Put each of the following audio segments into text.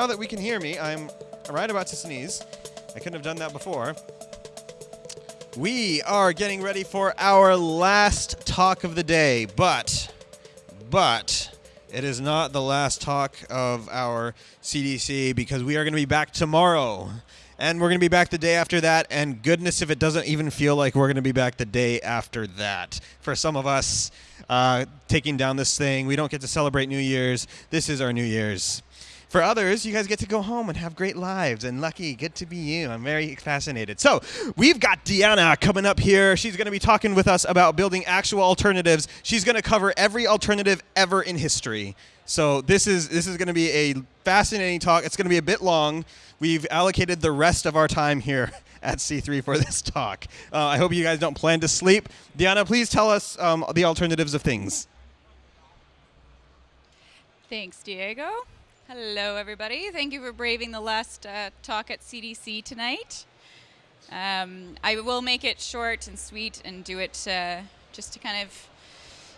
Now that we can hear me, I'm right about to sneeze. I couldn't have done that before. We are getting ready for our last talk of the day, but, but, it is not the last talk of our CDC because we are going to be back tomorrow. And we're going to be back the day after that. And goodness, if it doesn't even feel like we're going to be back the day after that. For some of us, uh, taking down this thing, we don't get to celebrate New Year's. This is our New Year's. For others, you guys get to go home and have great lives. And lucky, good to be you. I'm very fascinated. So, we've got Deanna coming up here. She's going to be talking with us about building actual alternatives. She's going to cover every alternative ever in history. So, this is this is going to be a fascinating talk. It's going to be a bit long. We've allocated the rest of our time here at C3 for this talk. Uh, I hope you guys don't plan to sleep. Deanna, please tell us um, the alternatives of things. Thanks, Diego. Hello, everybody. Thank you for braving the last uh, talk at CDC tonight. Um, I will make it short and sweet and do it uh, just to kind of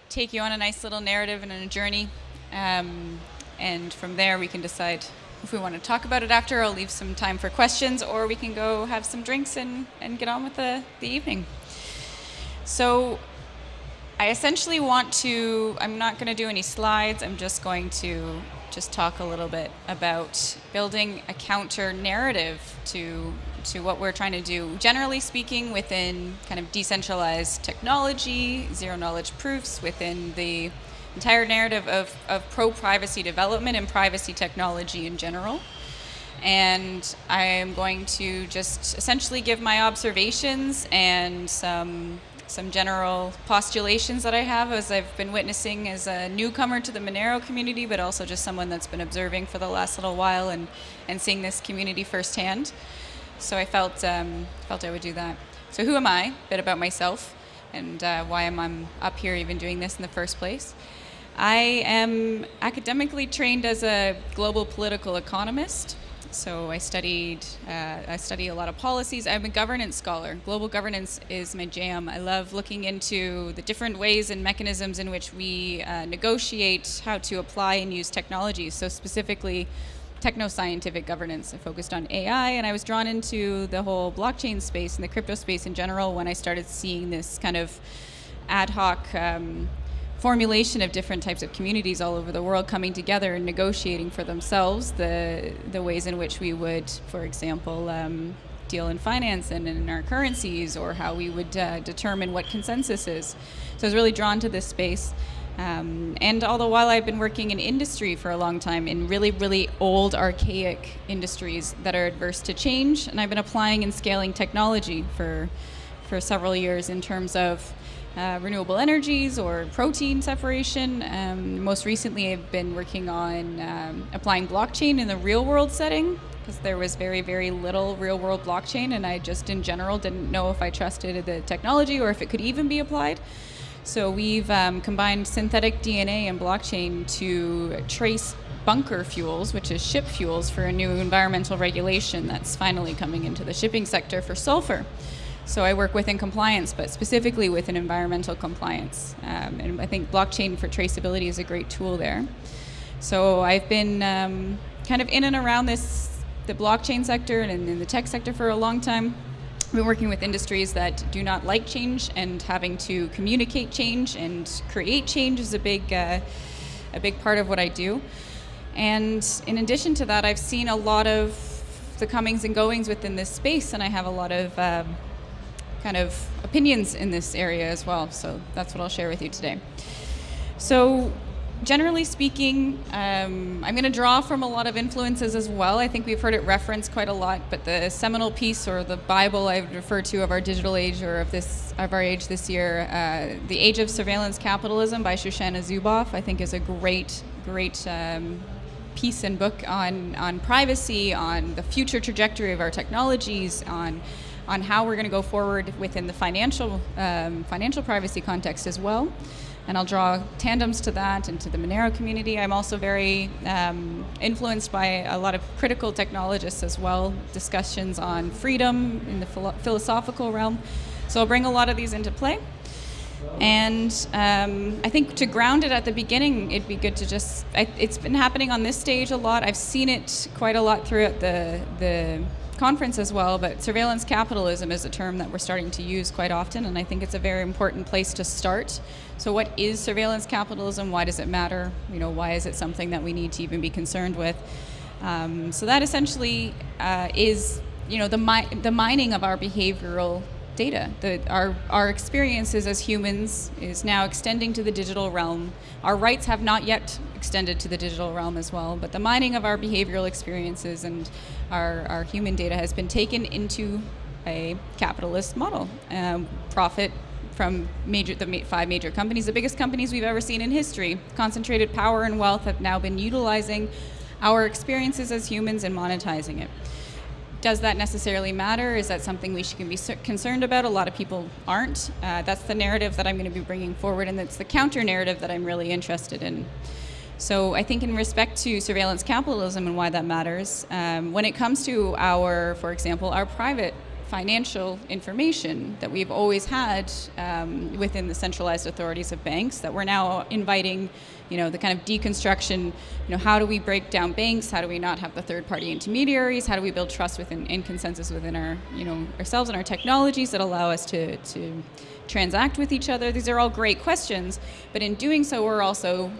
take you on a nice little narrative and a journey. Um, and from there, we can decide if we want to talk about it after. I'll leave some time for questions, or we can go have some drinks and, and get on with the, the evening. So, I essentially want to, I'm not going to do any slides, I'm just going to just talk a little bit about building a counter narrative to to what we're trying to do. Generally speaking, within kind of decentralized technology, zero knowledge proofs, within the entire narrative of, of pro privacy development and privacy technology in general. And I am going to just essentially give my observations and some some general postulations that I have as I've been witnessing as a newcomer to the Monero community, but also just someone that's been observing for the last little while and, and seeing this community firsthand. So I felt, um, felt I would do that. So who am I? A bit about myself and uh, why am I up here even doing this in the first place. I am academically trained as a global political economist. So I studied, uh, I study a lot of policies. I'm a governance scholar. Global governance is my jam. I love looking into the different ways and mechanisms in which we uh, negotiate how to apply and use technology. So specifically, techno-scientific governance. I focused on AI, and I was drawn into the whole blockchain space and the crypto space in general when I started seeing this kind of ad hoc um, formulation of different types of communities all over the world coming together and negotiating for themselves the the ways in which we would, for example, um, deal in finance and in our currencies, or how we would uh, determine what consensus is. So I was really drawn to this space. Um, and all the while I've been working in industry for a long time in really, really old, archaic industries that are adverse to change. And I've been applying and scaling technology for, for several years in terms of uh, renewable energies or protein separation. Um, most recently, I've been working on um, applying blockchain in the real world setting because there was very, very little real world blockchain, and I just in general didn't know if I trusted the technology or if it could even be applied. So we've um, combined synthetic DNA and blockchain to trace bunker fuels, which is ship fuels for a new environmental regulation that's finally coming into the shipping sector for sulfur. So I work within compliance, but specifically within environmental compliance. Um, and I think blockchain for traceability is a great tool there. So I've been um, kind of in and around this, the blockchain sector and in the tech sector for a long time. I've been working with industries that do not like change and having to communicate change and create change is a big, uh, a big part of what I do. And in addition to that, I've seen a lot of the comings and goings within this space, and I have a lot of um, kind of opinions in this area as well. So that's what I'll share with you today. So generally speaking, um, I'm going to draw from a lot of influences as well. I think we've heard it referenced quite a lot, but the seminal piece or the Bible I refer to of our digital age or of this of our age this year, uh, "The Age of Surveillance Capitalism" by Shoshana Zuboff, I think is a great, great. Um, piece and book on on privacy, on the future trajectory of our technologies, on on how we're going to go forward within the financial um, financial privacy context as well. And I'll draw tandems to that and to the Monero community. I'm also very um, influenced by a lot of critical technologists as well, discussions on freedom in the philo philosophical realm. So I'll bring a lot of these into play. And um, I think to ground it at the beginning, it'd be good to just. I, it's been happening on this stage a lot. I've seen it quite a lot throughout the the conference as well. But surveillance capitalism is a term that we're starting to use quite often, and I think it's a very important place to start. So, what is surveillance capitalism? Why does it matter? You know, why is it something that we need to even be concerned with? Um, so that essentially uh, is, you know, the mi- the mining of our behavioral data. The, our, our experiences as humans is now extending to the digital realm. Our rights have not yet extended to the digital realm as well, but the mining of our behavioral experiences and our, our human data has been taken into a capitalist model. Um, profit from major, the five major companies, the biggest companies we've ever seen in history. Concentrated power and wealth have now been utilizing our experiences as humans and monetizing it. Does that necessarily matter? Is that something we should be concerned about? A lot of people aren't. Uh, that's the narrative that I'm going to be bringing forward, and it's the counter narrative that I'm really interested in. So I think in respect to surveillance capitalism and why that matters, um, when it comes to our, for example, our private financial information that we've always had um, within the centralized authorities of banks that we're now inviting you know the kind of deconstruction you know how do we break down banks? How do we not have the third party intermediaries? How do we build trust within and consensus within our you know ourselves and our technologies that allow us to to transact with each other? These are all great questions but in doing so we're also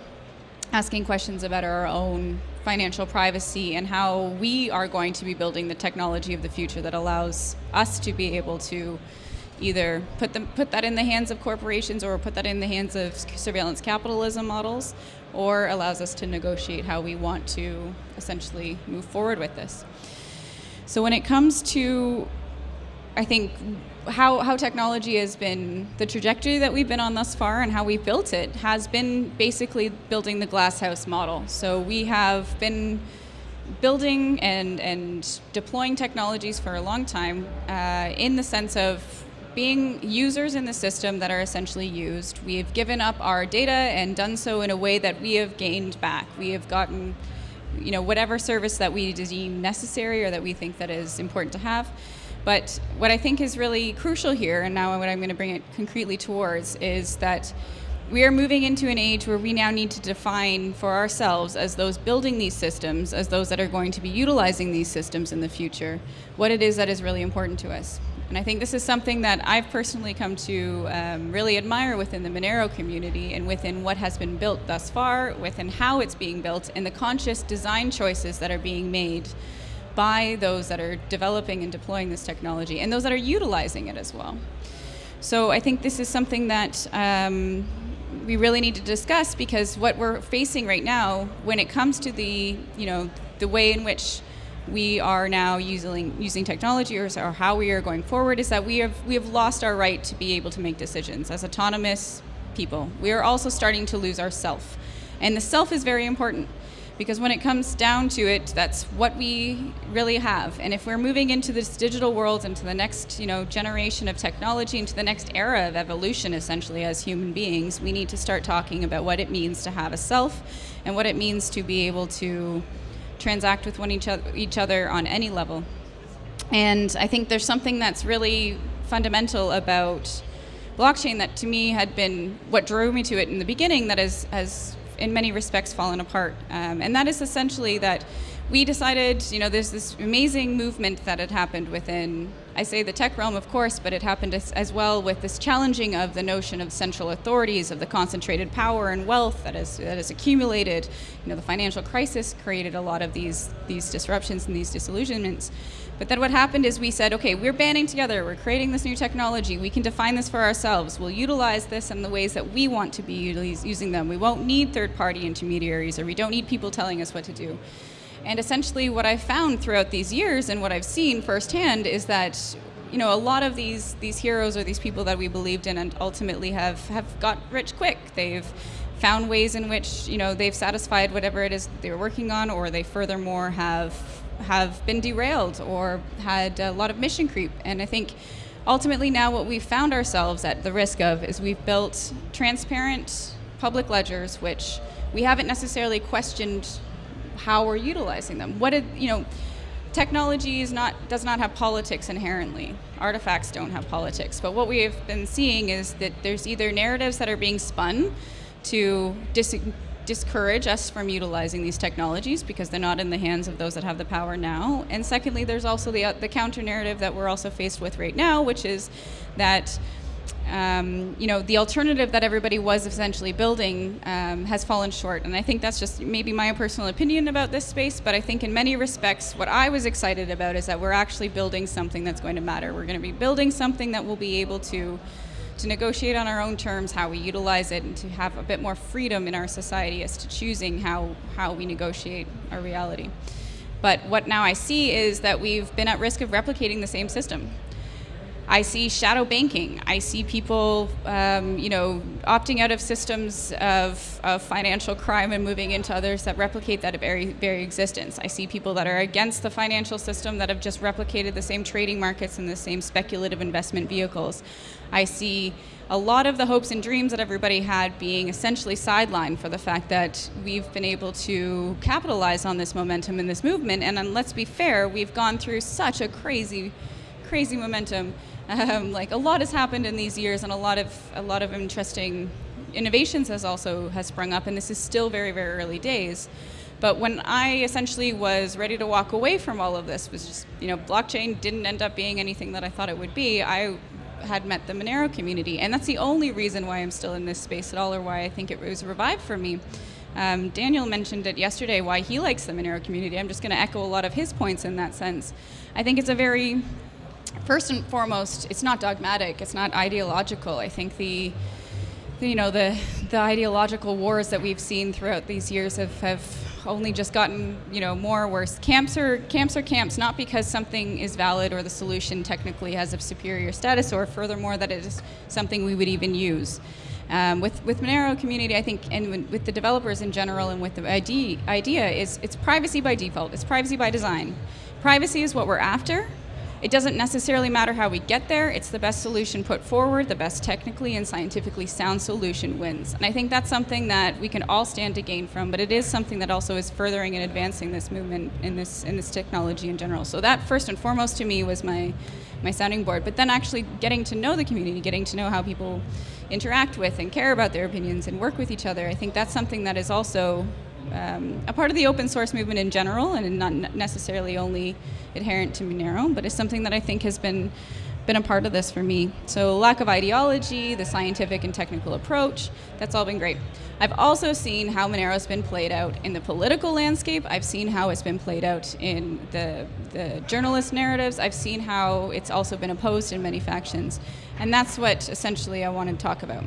asking questions about our own financial privacy and how we are going to be building the technology of the future that allows us to be able to either put them put that in the hands of corporations or put that in the hands of surveillance capitalism models or allows us to negotiate how we want to essentially move forward with this. So when it comes to I think how, how technology has been, the trajectory that we've been on thus far and how we've built it has been basically building the glasshouse model. So we have been building and, and deploying technologies for a long time uh, in the sense of being users in the system that are essentially used. We've given up our data and done so in a way that we have gained back. We have gotten you know, whatever service that we deem necessary or that we think that is important to have. But what I think is really crucial here, and now what I'm going to bring it concretely towards, is that we are moving into an age where we now need to define for ourselves, as those building these systems, as those that are going to be utilizing these systems in the future, what it is that is really important to us. And I think this is something that I've personally come to um, really admire within the Monero community and within what has been built thus far, within how it's being built, and the conscious design choices that are being made by those that are developing and deploying this technology and those that are utilizing it as well. So I think this is something that um, we really need to discuss because what we're facing right now when it comes to the, you know, the way in which we are now using using technology or, or how we are going forward is that we have we have lost our right to be able to make decisions as autonomous people. We are also starting to lose our self. And the self is very important because when it comes down to it, that's what we really have. And if we're moving into this digital world, into the next you know generation of technology, into the next era of evolution, essentially as human beings, we need to start talking about what it means to have a self, and what it means to be able to transact with one each other, each other on any level. And I think there's something that's really fundamental about blockchain that to me had been what drove me to it in the beginning that has, has in many respects fallen apart. Um, and that is essentially that we decided, you know, there's this amazing movement that had happened within, I say the tech realm, of course, but it happened as, as well with this challenging of the notion of central authorities, of the concentrated power and wealth that is that is accumulated. You know, the financial crisis created a lot of these these disruptions and these disillusionments. But then what happened is we said, okay, we're banding together, we're creating this new technology, we can define this for ourselves, we'll utilize this in the ways that we want to be using them. We won't need third party intermediaries or we don't need people telling us what to do. And essentially what I've found throughout these years and what I've seen firsthand is that you know, a lot of these these heroes or these people that we believed in and ultimately have, have got rich quick. They've found ways in which, you know, they've satisfied whatever it is they were working on or they furthermore have have been derailed or had a lot of mission creep. And I think ultimately now what we've found ourselves at the risk of is we've built transparent public ledgers, which we haven't necessarily questioned how we're utilizing them. What did, you know, technology is not does not have politics inherently. Artifacts don't have politics. But what we have been seeing is that there's either narratives that are being spun to dis- discourage us from utilizing these technologies because they're not in the hands of those that have the power now. And secondly, there's also the uh, the counter narrative that we're also faced with right now, which is that um, you know, the alternative that everybody was essentially building um, has fallen short. And I think that's just maybe my personal opinion about this space, but I think in many respects, what I was excited about is that we're actually building something that's going to matter. We're going to be building something that we'll be able to to negotiate on our own terms how we utilize it and to have a bit more freedom in our society as to choosing how, how we negotiate our reality. But what now I see is that we've been at risk of replicating the same system. I see shadow banking. I see people, um, you know, opting out of systems of, of financial crime and moving into others that replicate that very, very existence. I see people that are against the financial system that have just replicated the same trading markets and the same speculative investment vehicles. I see a lot of the hopes and dreams that everybody had being essentially sidelined for the fact that we've been able to capitalize on this momentum in this movement. And, and let's be fair, we've gone through such a crazy, crazy momentum um, like a lot has happened in these years, and a lot of a lot of interesting innovations has also has sprung up, and this is still very very early days. But when I essentially was ready to walk away from all of this, was just you know blockchain didn't end up being anything that I thought it would be. I had met the Monero community, and that's the only reason why I'm still in this space at all, or why I think it was revived for me. Um, Daniel mentioned it yesterday why he likes the Monero community. I'm just going to echo a lot of his points in that sense. I think it's a very first and foremost, it's not dogmatic. It's not ideological. I think the, you know the the ideological wars that we've seen throughout these years have, have only just gotten you know more worse. Camps are camps are camps, not because something is valid or the solution technically has a superior status, or furthermore that it is something we would even use. Um, with with Monero community, I think, and with the developers in general, and with the idea, idea is it's privacy by default. It's privacy by design. Privacy is what we're after, it doesn't necessarily matter how we get there, it's the best solution put forward, the best technically and scientifically sound solution wins. And I think that's something that we can all stand to gain from, but it is something that also is furthering and advancing this movement in this in this technology in general. So that first and foremost to me was my my sounding board. But then actually getting to know the community, getting to know how people interact with and care about their opinions and work with each other, I think that's something that is also um, a part of the open source movement in general, and not necessarily only adherent to Monero, but it's something that I think has been been a part of this for me. So lack of ideology, the scientific and technical approach, that's all been great. I've also seen how Monero's been played out in the political landscape. I've seen how it's been played out in the, the journalist narratives. I've seen how it's also been opposed in many factions. And that's what essentially I want to talk about.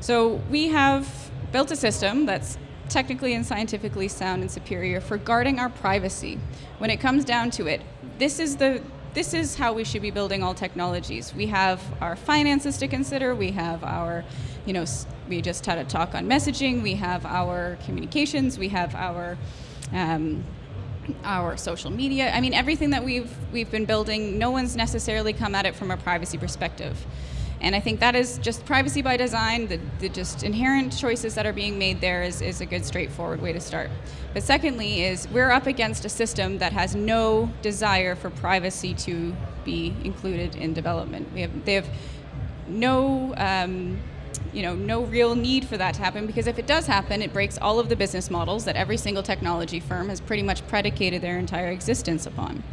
So we have built a system that's technically and scientifically sound and superior for guarding our privacy. When it comes down to it, this is the this is how we should be building all technologies. We have our finances to consider. We have our, you know, we just had a talk on messaging. We have our communications. We have our um, our social media. I mean, everything that we've we've been building. No one's necessarily come at it from a privacy perspective. And I think that is just privacy by design, the, the, just inherent choices that are being made there is, is a good straightforward way to start. But secondly is we're up against a system that has no desire for privacy to be included in development. We have, they have no, um, you know, no real need for that to happen because if it does happen, it breaks all of the business models that every single technology firm has pretty much predicated their entire existence upon.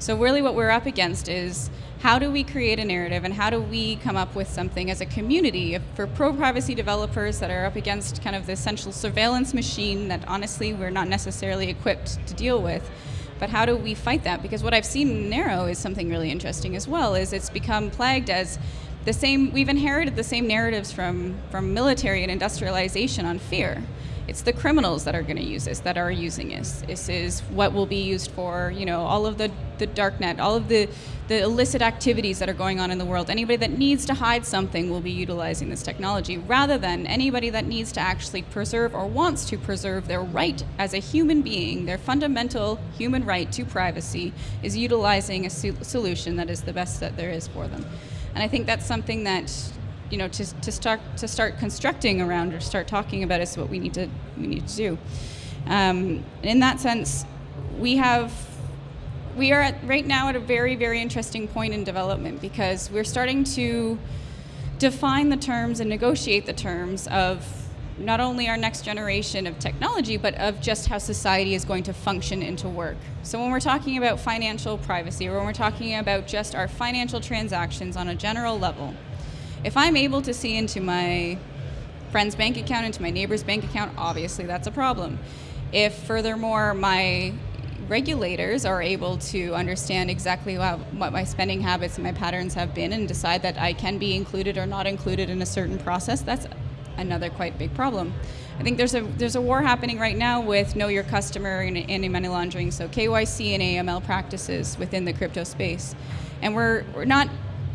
So really what we're up against is how do we create a narrative and how do we come up with something as a community for pro-privacy developers that are up against kind of the essential surveillance machine that honestly we're not necessarily equipped to deal with. But how do we fight that? Because what I've seen in Monero is something really interesting as well, is it's become plagued as the same, we've inherited the same narratives from, from military and industrialization on fear it's the criminals that are going to use this, that are using this. This is what will be used for, you know, all of the, the dark net, all of the, the illicit activities that are going on in the world. Anybody that needs to hide something will be utilizing this technology, rather than anybody that needs to actually preserve or wants to preserve their right as a human being, their fundamental human right to privacy, is utilizing a solution that is the best that there is for them. And I think that's something that you know, to, to start to start constructing around or start talking about is what we need to we need to do. Um, in that sense, we have we are at, right now at a very, very interesting point in development because we're starting to define the terms and negotiate the terms of not only our next generation of technology, but of just how society is going to function into work. So when we're talking about financial privacy, or when we're talking about just our financial transactions on a general level, if I'm able to see into my friend's bank account, into my neighbor's bank account, obviously that's a problem. If furthermore my regulators are able to understand exactly what, my spending habits and my patterns have been and decide that I can be included or not included in a certain process, that's another quite big problem. I think there's a there's a war happening right now with know your customer and anti-money laundering, so KYC and AML practices within the crypto space, and we're we're not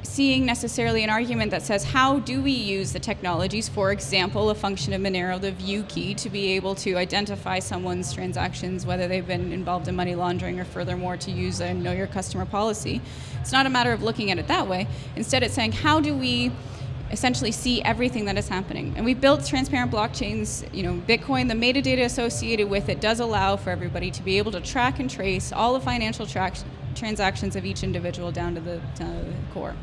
seeing necessarily an argument that says how do we use the technologies, for example, a function of Monero, the view key, to be able to identify someone's transactions, whether they've been involved in money laundering or furthermore to use a know your customer policy. It's not a matter of looking at it that way. Instead, it's saying how do we essentially see everything that is happening. And we've built transparent blockchains. You know, Bitcoin, the metadata associated with it does allow for everybody to be able to track and trace all the financial transactions of each individual down to the, to the, core.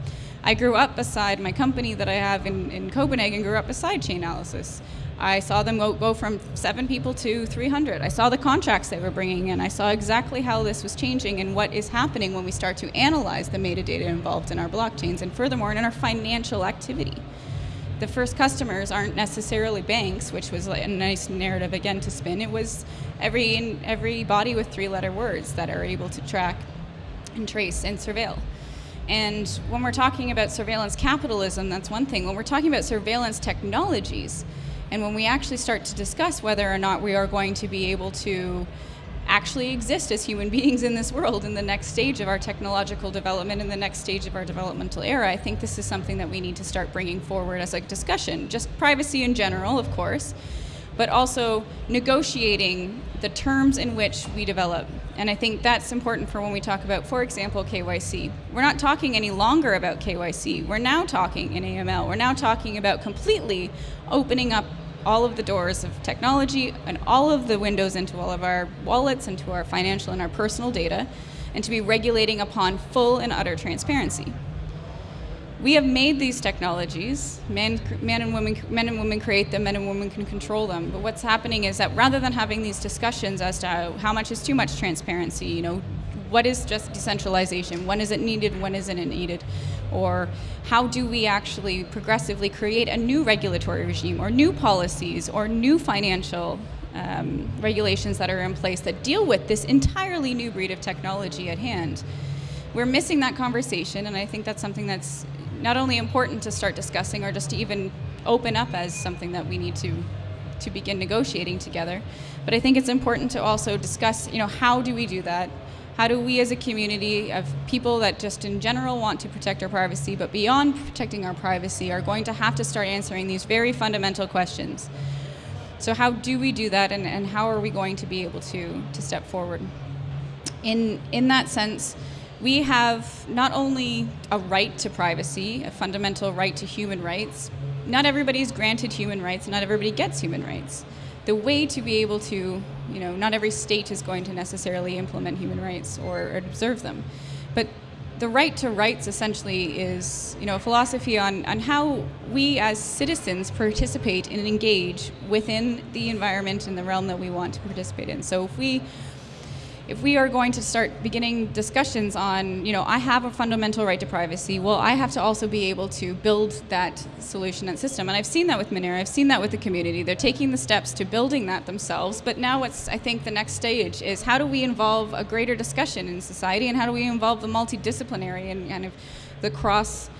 I grew up beside my company that I have in, in Copenhagen, grew up beside Chainalysis. I saw them go, go from seven people to 300. I saw the contracts they were bringing in. I saw exactly how this was changing and what is happening when we start to analyze the metadata involved in our blockchains and furthermore in our financial activity. The first customers aren't necessarily banks, which was a nice narrative again to spin. It was every, every body with three letter words that are able to track and trace and surveil. And when we're talking about surveillance capitalism, that's one thing. When we're talking about surveillance technologies, and when we actually start to discuss whether or not we are going to be able to actually exist as human beings in this world in the next stage of our technological development, in the next stage of our developmental era, I think this is something that we need to start bringing forward as a discussion. Just privacy in general, of course, but also negotiating the terms in which we develop. And I think that's important for when we talk about, for example, KYC. We're not talking any longer about KYC. We're now talking in AML. We're now talking about completely opening up all of the doors of technology and all of the windows into all of our wallets, into our financial and our personal data, and to be regulating upon full and utter transparency we have made these technologies. Men, men, and women, men and women create them. Men and women can control them. But what's happening is that rather than having these discussions as to how, much is too much transparency, you know, what is just decentralization? When is it needed? When isn't it needed? Or how do we actually progressively create a new regulatory regime, or new policies, or new financial um, regulations that are in place that deal with this entirely new breed of technology at hand? We're missing that conversation, and I think that's something that's not only important to start discussing or just to even open up as something that we need to to begin negotiating together. But I think it's important to also discuss, you know, how do we do that? How do we as a community of people that just in general want to protect our privacy, but beyond protecting our privacy are going to have to start answering these very fundamental questions. So how do we do that and, and how are we going to be able to, to step forward? In, in that sense, we have not only a right to privacy, a fundamental right to human rights. Not everybody is granted human rights, not everybody gets human rights. The way to be able to, you know, not every state is going to necessarily implement human rights or observe them. But the right to rights essentially is, you know, a philosophy on, on how we as citizens participate and engage within the environment and the realm that we want to participate in. So if we if we are going to start beginning discussions on, you know, I have a fundamental right to privacy, well, I have to also be able to build that solution and system. And I've seen that with Monero, I've seen that with the community. They're taking the steps to building that themselves. But now what's, I think, the next stage is how do we involve a greater discussion in society and how do we involve the multidisciplinary and kind of the cross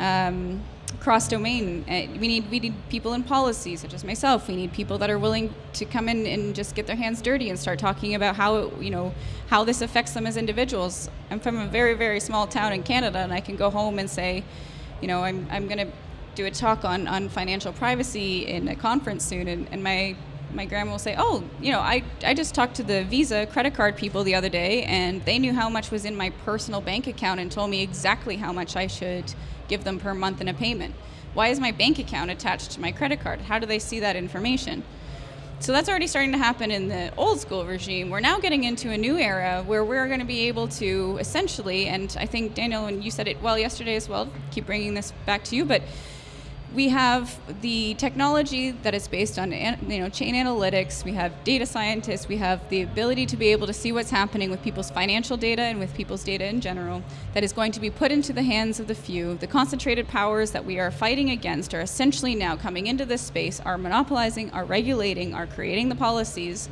um, cross domain. Uh, we need we need people in policy, such as myself. We need people that are willing to come in and just get their hands dirty and start talking about how you know how this affects them as individuals. I'm from a very very small town in Canada, and I can go home and say, you know, I'm I'm going to do a talk on on financial privacy in a conference soon, and, and my my grandma will say, "Oh, you know, I, I just talked to the Visa credit card people the other day, and they knew how much was in my personal bank account and told me exactly how much I should give them per month in a payment. Why is my bank account attached to my credit card? How do they see that information? So that's already starting to happen in the old school regime. We're now getting into a new era where we're going to be able to essentially, and I think Daniel, and you said it well yesterday as well. Keep bringing this back to you, but we have the technology that is based on you know chain analytics we have data scientists we have the ability to be able to see what's happening with people's financial data and with people's data in general that is going to be put into the hands of the few. The concentrated powers that we are fighting against are essentially now coming into this space are monopolizing are regulating are creating the policies.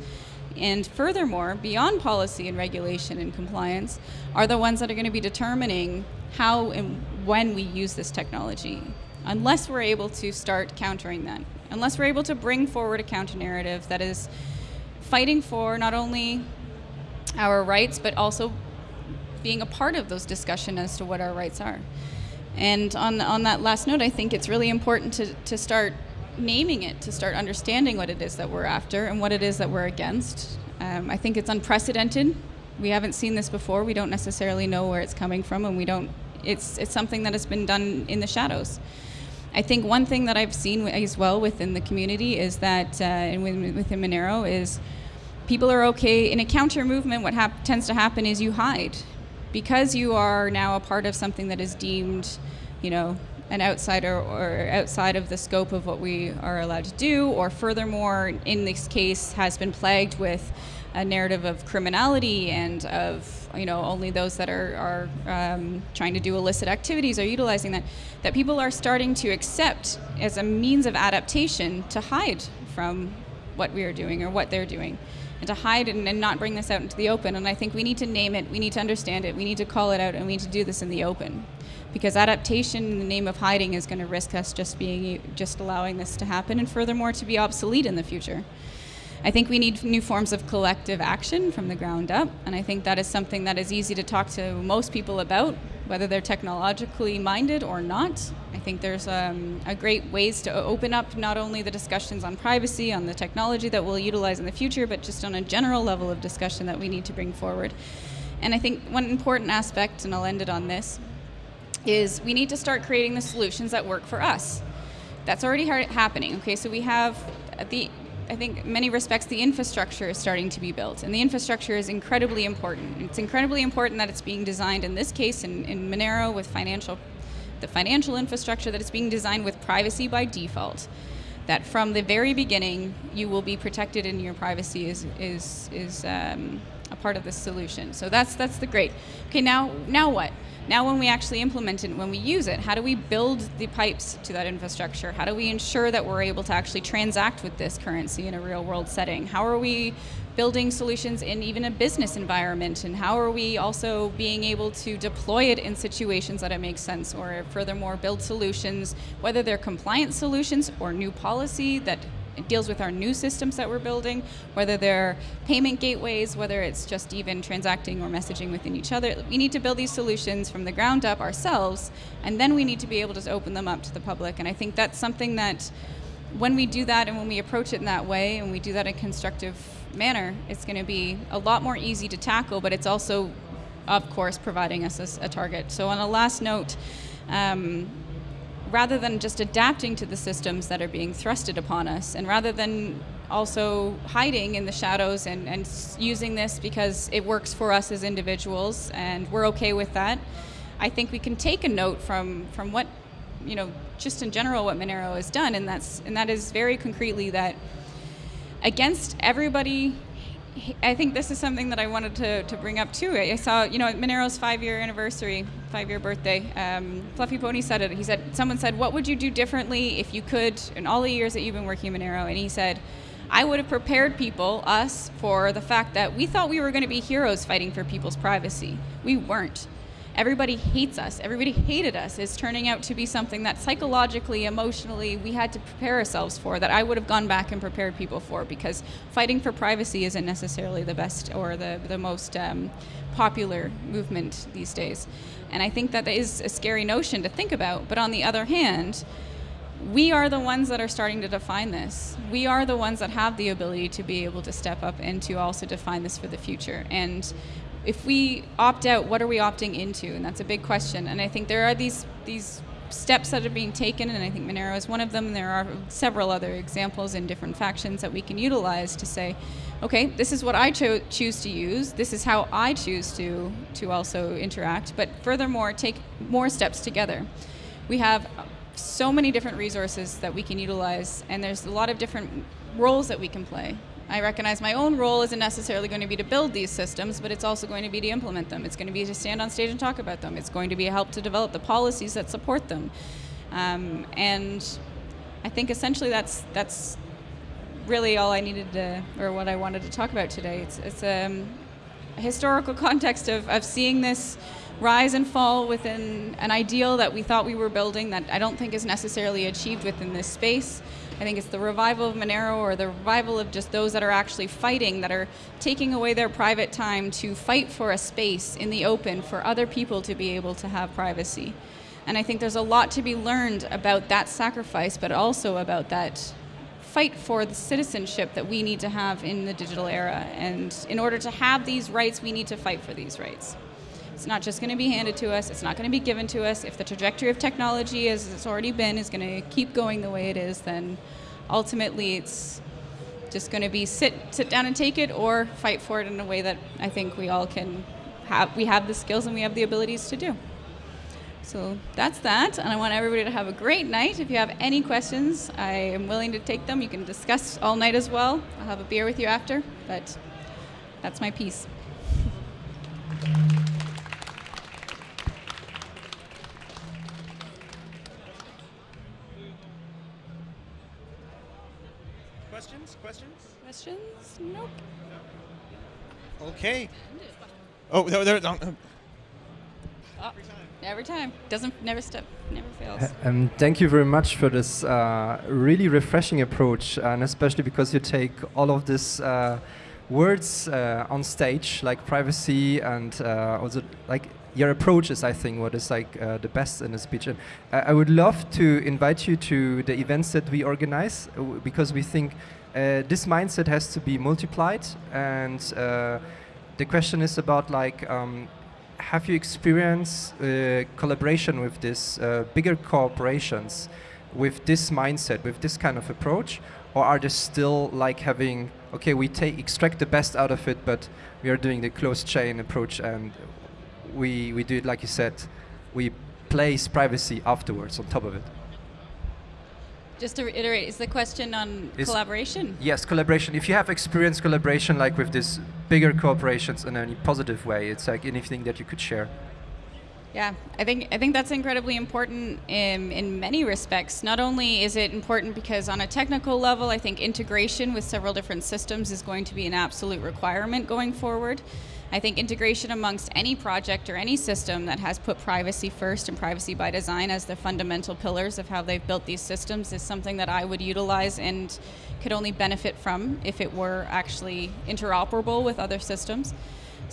And furthermore, beyond policy and regulation and compliance, are the ones that are going to be determining how and when we use this technology unless we're able to start countering that, unless we're able to bring forward a counter narrative that is fighting for not only our rights, but also being a part of those discussions as to what our rights are. And on, on that last note, I think it's really important to, to start naming it, to start understanding what it is that we're after and what it is that we're against. Um, I think it's unprecedented. We haven't seen this before. We don't necessarily know where it's coming from, and we don't. It's it's something that has been done in the shadows. I think one thing that I've seen as well within the community is that, uh, and within Monero, is people are okay in a counter movement. What tends to happen is you hide, because you are now a part of something that is deemed, you know, an outsider or outside of the scope of what we are allowed to do, or furthermore, in this case, has been plagued with a narrative of criminality and of you know only those that are, are um, trying to do illicit activities are utilizing that that people are starting to accept as a means of adaptation to hide from what we are doing or what they're doing and to hide and, and not bring this out into the open. And i think we need to name it we need to understand it we need to call it out and we need to do this in the open. Because adaptation in the name of hiding is going to risk us just being just allowing this to happen and furthermore to be obsolete in the future I think we need new forms of collective action from the ground up, and I think that is something that is easy to talk to most people about, whether they're technologically minded or not. I think there's um, a great ways to open up not only the discussions on privacy, on the technology that we'll utilize in the future, but just on a general level of discussion that we need to bring forward. And I think one important aspect, and I'll end it on this, is we need to start creating the solutions that work for us. That's already happening. Okay, so we have the I think many respects the infrastructure is starting to be built, and the infrastructure is incredibly important. It's incredibly important that it's being designed in this case in, in Monero with financial, the financial infrastructure that it's being designed with privacy by default. That from the very beginning you will be protected and your privacy is is is um, a part of the solution. So that's that's the great. Okay, now now what? Now when we actually implement it, when we use it, how do we build the pipes to that infrastructure? How do we ensure that we're able to actually transact with this currency in a real world setting? How are we building solutions in even a business environment? And how are we also being able to deploy it in situations that it makes sense? Or furthermore, build solutions, whether they're compliance solutions or new policy that it deals with our new systems that we're building, whether they're payment gateways, whether it's just even transacting or messaging within each other. We need to build these solutions from the ground up ourselves, and then we need to be able to open them up to the public. And I think that's something that when we do that and when we approach it in that way and we do that in a constructive manner, it's going to be a lot more easy to tackle, but it's also, of course, providing us a, a target. So on a last note, um, rather than just adapting to the systems that are being thrusted upon us, and rather than also hiding in the shadows and, and using this because it works for us as individuals and we're okay with that, I think we can take a note from, from what, you know, just in general what Monero has done, and that's and that is very concretely that against everybody I think this is something that I wanted to, to bring up too. I saw, you know, Monero's five-year anniversary, five-year birthday, um, Fluffy Pony said it. He said, someone said, what would you do differently if you could in all the years that you've been working Monero? And he said, I would have prepared people, us, for the fact that we thought we were going to be heroes fighting for people's privacy. We weren't everybody hates us, everybody hated us, is turning out to be something that psychologically, emotionally, we had to prepare ourselves for, that I would have gone back and prepared people for, because fighting for privacy isn't necessarily the best or the, the most um, popular movement these days. And I think that is a scary notion to think about, but on the other hand, we are the ones that are starting to define this. We are the ones that have the ability to be able to step up and to also define this for the future. And if we opt out, what are we opting into? And that's a big question. And I think there are these these steps that are being taken, and I think Monero is one of them. There are several other examples in different factions that we can utilize to say, okay, this is what I cho- choose to use. This is how I choose to to also interact. But furthermore, take more steps together. We have so many different resources that we can utilize, and there's a lot of different roles that we can play. I recognize my own role isn't necessarily going to be to build these systems, but it's also going to be to implement them. It's going to be to stand on stage and talk about them. It's going to be a help to develop the policies that support them. Um, and I think essentially that's that's really all I needed to, or what I wanted to talk about today. It's, it's um, a historical context of, of seeing this rise and fall within an ideal that we thought we were building that I don't think is necessarily achieved within this space. I think it's the revival of Monero or the revival of just those that are actually fighting, that are taking away their private time to fight for a space in the open for other people to be able to have privacy. And I think there's a lot to be learned about that sacrifice, but also about that fight for the citizenship that we need to have in the digital era. And in order to have these rights, we need to fight for these rights. It's not just going to be handed to us, it's not going to be given to us. If the trajectory of technology, as it's already been, is going to keep going the way it is, then ultimately it's just going to be sit, sit down and take it or fight for it in a way that I think we all can have, we have the skills and we have the abilities to do. So that's that, and I want everybody to have a great night. If you have any questions, I am willing to take them. You can discuss all night as well. I'll have a beer with you after, but that's my piece. Questions? Questions? Nope. Okay. Oh, there, there, no, no. Oh, every time. Doesn't never step, Never fails. Um, thank you very much for this uh, really refreshing approach, and especially because you take all of these uh, words uh, on stage, like privacy, and uh, also like your approach is, I think, what is like uh, the best in a speech. And I I would love to invite you to the events that we organize uh, because we think uh, this mindset has to be multiplied, and uh, the question is about like. Um, have you experienced uh, collaboration with these uh, bigger corporations with this mindset, with this kind of approach? Or are they still like having, okay, we take extract the best out of it, but we are doing the closed chain approach and we, we do it like you said, we place privacy afterwards on top of it? Just to reiterate, is the question on Is- collaboration? Yes, collaboration. If you have experienced collaboration like with these bigger corporations in any positive way, it's like anything that you could share. Yeah, I think I think that's incredibly important in, in many respects. Not only is it important because on a technical level, I think integration with several different systems is going to be an absolute requirement going forward. I think integration amongst any project or any system that has put privacy first and privacy by design as the fundamental pillars of how they've built these systems is something that I would utilize and could only benefit from if it were actually interoperable with other systems.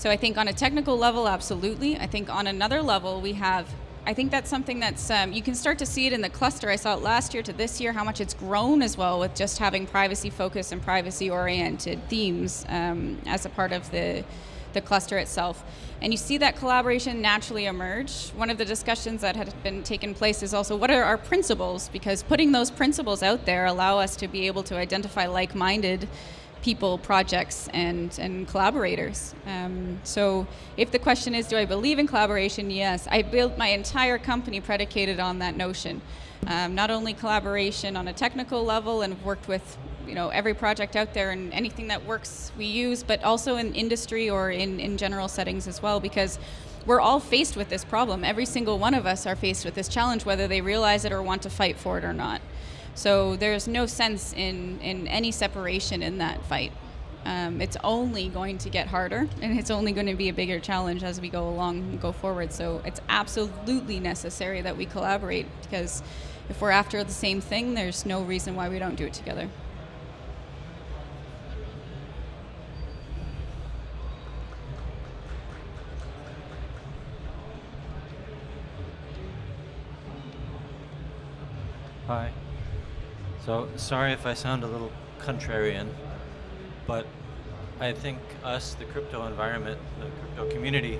So I think on a technical level, absolutely. I think on another level, we have. I think that's something that's um, you can start to see it in the cluster. I saw it last year to this year, how much it's grown as well with just having privacy focused and privacy oriented themes um, as a part of the the cluster itself. And you see that collaboration naturally emerge. One of the discussions that had been taken place is also what are our principles? Because putting those principles out there allow us to be able to identify like-minded people, projects, and, and collaborators. Um, so if the question is, do I believe in collaboration? Yes. I built my entire company predicated on that notion. Um, not only collaboration on a technical level and worked with you know every project out there and anything that works we use, but also in industry or in, in general settings as well because we're all faced with this problem. Every single one of us are faced with this challenge, whether they realize it or want to fight for it or not. So there's no sense in, in any separation in that fight. Um, it's only going to get harder and it's only going to be a bigger challenge as we go along and go forward. So it's absolutely necessary that we collaborate because if we're after the same thing, there's no reason why we don't do it together. Hi. So, sorry if I sound a little contrarian, but I think us, the crypto environment, the crypto community,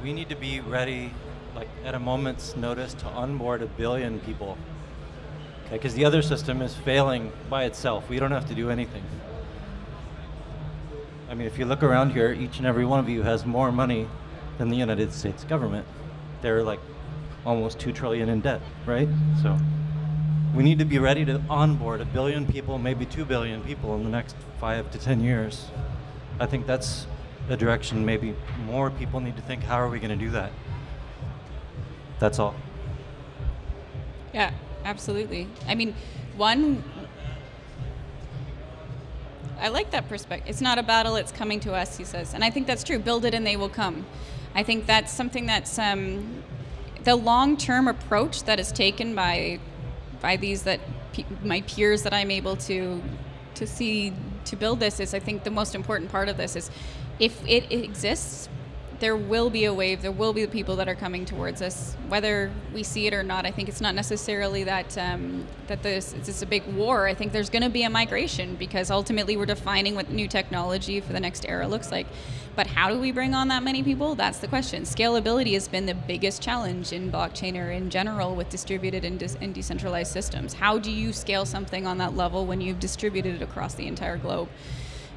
we need to be ready like at a moment's notice to onboard a billion people. Okay, because the other system is failing by itself. We don't have to do anything. I mean, if you look around here, each and every one of you has more money than the United States government. They're like almost two trillion in debt, right? So we need to be ready to onboard a billion people, maybe two billion people in the next five to ten years. I think that's a direction maybe more people need to think, how are we going to do that? That's all. Yeah, absolutely. I mean, one, I like that perspective. It's not a battle, it's coming to us, he says. And I think that's true. Build it and they will come. I think that's something that's um, the long term approach that is taken by, by these that pe- my peers that I'm able to, to see to build this is I think the most important part of this is if it exists, there will be a wave. There will be the people that are coming towards us, whether we see it or not. I think it's not necessarily that um, that this it's a big war. I think there's going to be a migration because ultimately we're defining what new technology for the next era looks like. But how do we bring on that many people? That's the question. Scalability has been the biggest challenge in blockchain or in general with distributed and, de- and decentralized systems. How do you scale something on that level when you've distributed it across the entire globe?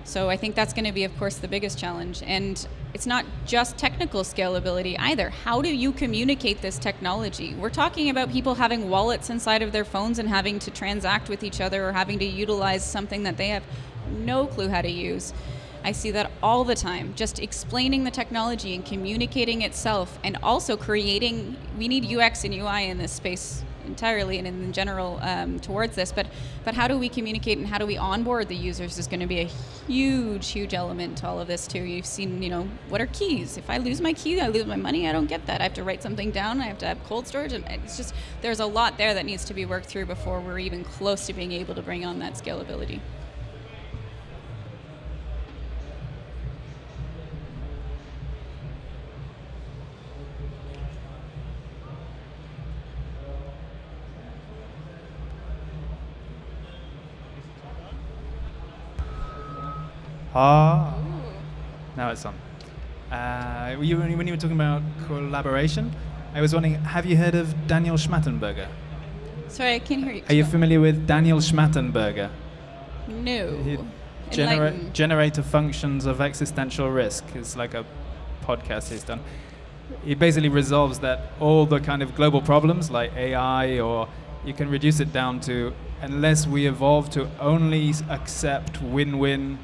So I think that's going to be, of course, the biggest challenge. And it's not just technical scalability either. How do you communicate this technology? We're talking about people having wallets inside of their phones and having to transact with each other or having to utilize something that they have no clue how to use. I see that all the time. Just explaining the technology and communicating itself, and also creating. We need UX and UI in this space entirely and in general um, towards this. But but how do we communicate and how do we onboard the users is going to be a huge huge element to all of this too. You've seen you know what are keys? If I lose my key, I lose my money. I don't get that. I have to write something down. I have to have cold storage, and it's just there's a lot there that needs to be worked through before we're even close to being able to bring on that scalability. Ah. Now it's on. Uh, you, when you were talking about collaboration, I was wondering, have you heard of Daniel Schmachtenberger? Sorry, I can't hear you. Are you familiar with Daniel Schmachtenberger? No. Genera- generator functions of existential risk. It's like a podcast he's done. He basically resolves that all the kind of global problems like AI, or you can reduce it down to unless we evolve to only accept win-win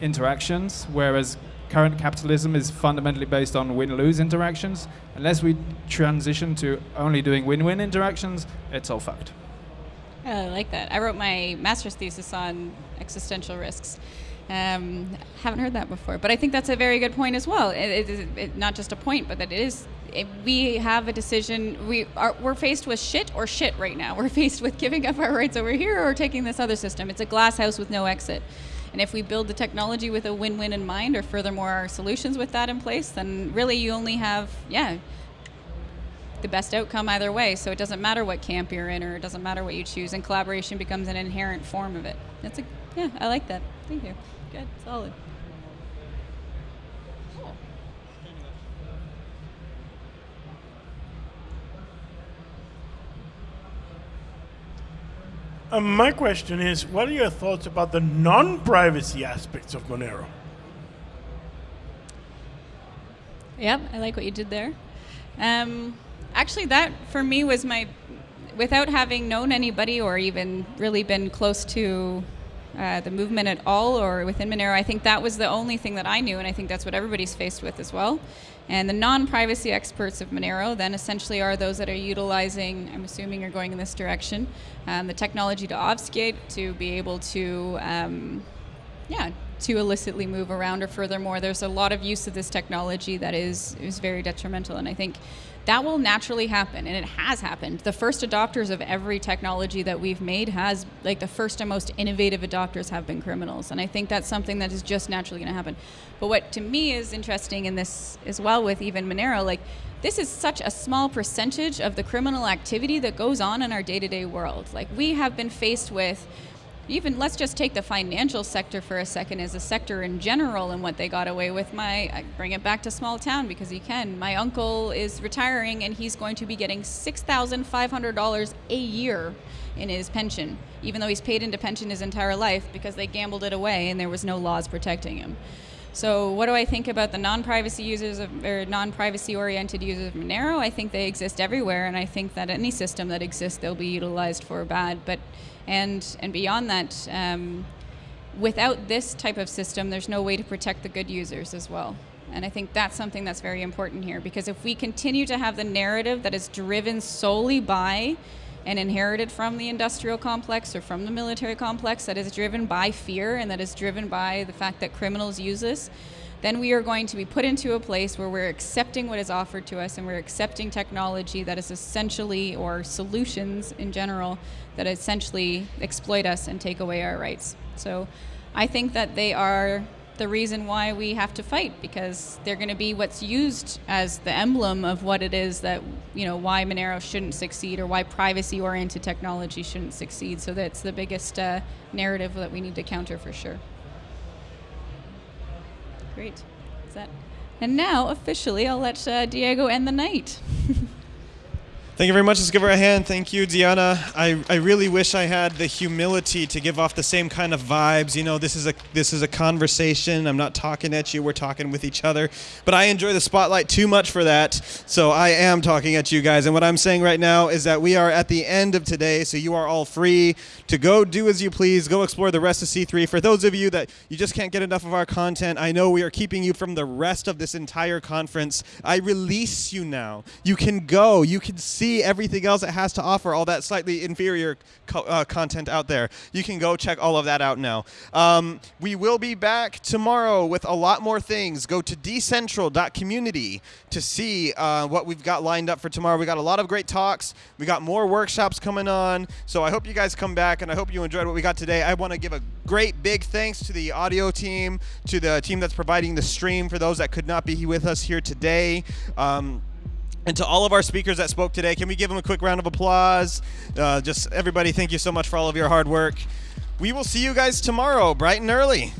interactions, whereas current capitalism is fundamentally based on win-lose interactions. Unless we transition to only doing win-win interactions, it's all fucked. Yeah, I like that. I wrote my master's thesis on existential risks. Um, haven't heard that before, but I think that's a very good point as well. It, it, it- not just a point, but that it is. It, we have a decision. We are we're faced with shit or shit right now. We're faced with giving up our rights over here or taking this other system. It's a glass house with no exit. And if we build the technology with a win-win in mind, or furthermore our solutions with that in place, then really you only have yeah the best outcome either way. So it doesn't matter what camp you're in, or it doesn't matter what you choose, and collaboration becomes an inherent form of it. That's a yeah, I like that. Thank you. Good, solid. Um, my question is, what are your thoughts about the non-privacy aspects of Monero? Yep, I like what you did there. Um, actually, that for me was my, without having known anybody or even really been close to uh, the movement at all or within Monero, I think that was the only thing that I knew, and I think that's what everybody's faced with as well. And the non-privacy experts of Monero then essentially are those that are utilizing, I'm assuming you're going in this direction, um, the technology to obfuscate, to be able to um, yeah, to illicitly move around. Or furthermore, there's a lot of use of this technology that is is very detrimental, and I think that will naturally happen, and it has happened. The first adopters of every technology that we've made has, like, the first and most innovative adopters have been criminals, and I think that's something that is just naturally going to happen. But what to me is interesting in this as well with even Monero, like. This is such a small percentage of the criminal activity that goes on in our day-to-day world. Like we have been faced with even let's just take the financial sector for a second as a sector in general and what they got away with. My I bring it back to small town because he can. My uncle is retiring and he's going to be getting six thousand five hundred dollars a year in his pension, even though he's paid into pension his entire life because they gambled it away and there was no laws protecting him. So, what do I think about the non-privacy users of, or non-privacy oriented users of Monero? I think they exist everywhere, and I think that any system that exists, they'll be utilized for bad. But and and beyond that, um, without this type of system, there's no way to protect the good users as well. And I think that's something that's very important here because if we continue to have the narrative that is driven solely by and inherited from the industrial complex or from the military complex that is driven by fear and that is driven by the fact that criminals use this, then we are going to be put into a place where we're accepting what is offered to us and we're accepting technology that is essentially, or solutions in general, that essentially exploit us and take away our rights. So I think that they are the reason why we have to fight because they're going to be what's used as the emblem of what it is that you know why Monero shouldn't succeed or why privacy-oriented technology shouldn't succeed. So that's the biggest uh, narrative that we need to counter for sure. Great. Is that? And now officially, I'll let uh, Diego end the night. Thank you very much. Let's give her a hand. Thank you, Diana. I, I really wish I had the humility to give off the same kind of vibes. You know, this is a this is a conversation. I'm not talking at you. We're talking with each other. But I enjoy the spotlight too much for that. So I am talking at you guys. And what I'm saying right now is that we are at the end of today. So you are all free to go do as you please. Go explore the rest of C3. For those of you that you just can't get enough of our content, I know we are keeping you from the rest of this entire conference. I release you now. You can go. You can see everything else it has to offer, all that slightly inferior co- uh, content out there. You can go check all of that out now. Um, we will be back tomorrow with a lot more things. Go to decentral.community to see uh, what we've got lined up for tomorrow. We got a lot of great talks. We got more workshops coming on. So I hope you guys come and I hope you enjoyed what we got today. I want to give a great big thanks to the audio team, to the team that's providing the stream for those that could not be with us here today. Um, and to all of our speakers that spoke today, can we give them a quick round of applause? Uh, just everybody, thank you so much for all of your hard work. We will see you guys tomorrow, bright and early.